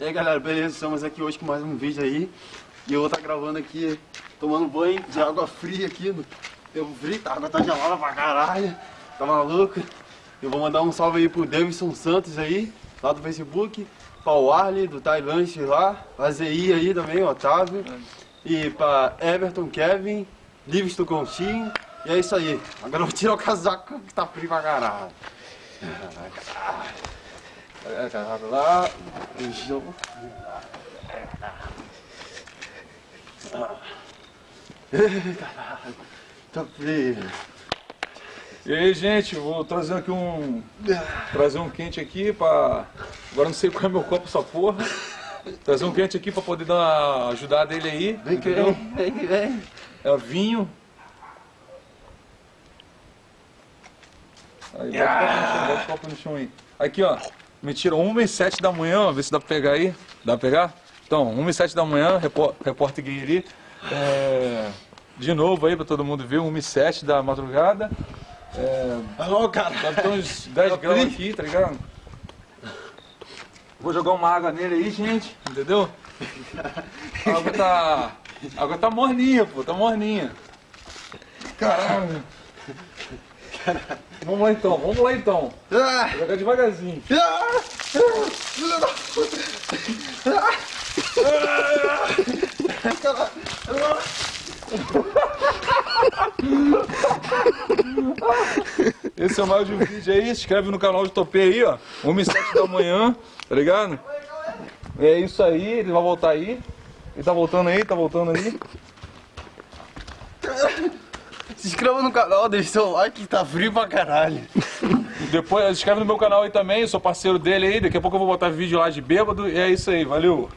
E aí galera, beleza? Estamos aqui hoje com mais um vídeo aí. E eu vou estar gravando aqui, tomando banho de água fria aqui. No tempo frio, a água tá gelada pra caralho. Tá maluco? Eu vou mandar um salve aí pro Davidson Santos aí, lá do Facebook Pra Arley, do Tailândia lá Pra ZI aí também, o Otávio. E pra Everton, Kevin, Livingston Conchinho E é isso aí, agora eu vou tirar o casaco que tá frio pra caralho. É, casaco lá, beijão. Caralho, tá frio. E aí, gente, vou trazer aqui um. Trazer um quente aqui pra. Agora não sei qual é meu copo essa porra. Trazer um quente aqui pra poder dar uma ajudada dele aí. Vem que vem, vem que vem. É vinho. Aí, bota o copo no chão, bota o copo no chão aí. Aqui, ó. Mentira, 1 e 7 da manhã, vê se dá pra pegar aí. Dá pra pegar? Então, 1 e 7 da manhã, repórter Guilherme. É, de novo aí pra todo mundo ver, 1 e 7 da madrugada. É, Alô, cara. deve ter uns 10 graus aqui, tá ligado? Vou jogar uma água nele aí, gente, entendeu? A água tá. A água tá morninha, pô, tá morninha. Caralho. Vamos lá então, vamos lá então. Ah, Vou jogar devagarzinho. ah. Esse é mais de um vídeo aí, se inscreve no canal de Topê aí, ó. 1 e 7 da manhã, tá ligado? É isso aí, ele vai voltar aí. Ele tá voltando aí, tá voltando aí. Se inscreva no canal, deixa seu like tá frio pra caralho. Depois, se inscreve no meu canal aí também, sou parceiro dele aí. Daqui a pouco eu vou botar vídeo lá de bêbado. E é isso aí, valeu.